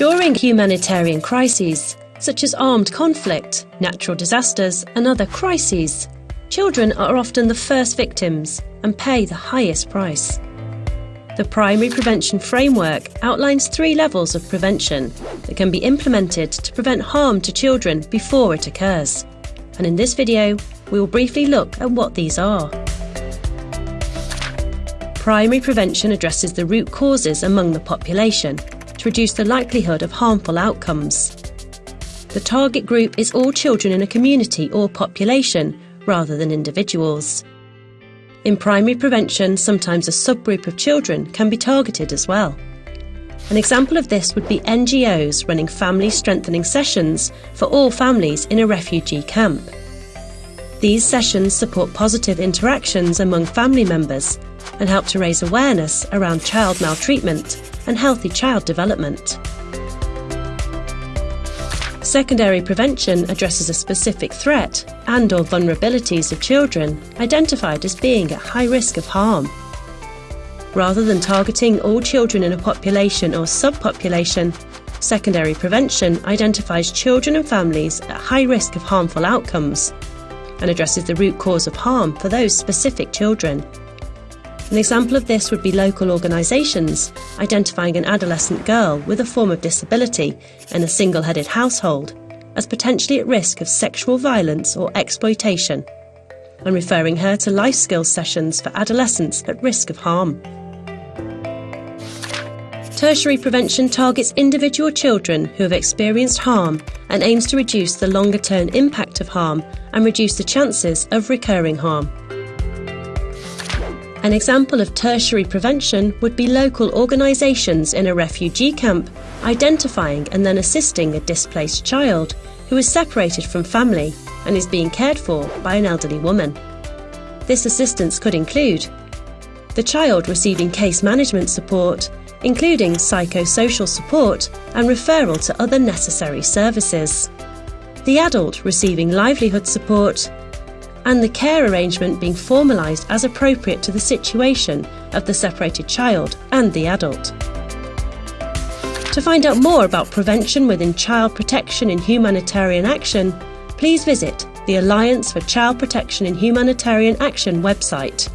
During humanitarian crises, such as armed conflict, natural disasters, and other crises, children are often the first victims and pay the highest price. The Primary Prevention Framework outlines three levels of prevention that can be implemented to prevent harm to children before it occurs. And in this video, we will briefly look at what these are. Primary prevention addresses the root causes among the population to reduce the likelihood of harmful outcomes. The target group is all children in a community or population rather than individuals. In primary prevention, sometimes a subgroup of children can be targeted as well. An example of this would be NGOs running family strengthening sessions for all families in a refugee camp. These sessions support positive interactions among family members and help to raise awareness around child maltreatment and healthy child development. Secondary prevention addresses a specific threat and or vulnerabilities of children identified as being at high risk of harm. Rather than targeting all children in a population or subpopulation, secondary prevention identifies children and families at high risk of harmful outcomes and addresses the root cause of harm for those specific children. An example of this would be local organisations identifying an adolescent girl with a form of disability in a single headed household as potentially at risk of sexual violence or exploitation, and referring her to life skills sessions for adolescents at risk of harm. Tertiary prevention targets individual children who have experienced harm and aims to reduce the longer term impact of harm and reduce the chances of recurring harm. An example of tertiary prevention would be local organisations in a refugee camp identifying and then assisting a displaced child who is separated from family and is being cared for by an elderly woman. This assistance could include the child receiving case management support, including psychosocial support and referral to other necessary services, the adult receiving livelihood support, and the care arrangement being formalised as appropriate to the situation of the separated child and the adult. To find out more about prevention within child protection in humanitarian action, please visit the Alliance for Child Protection in Humanitarian Action website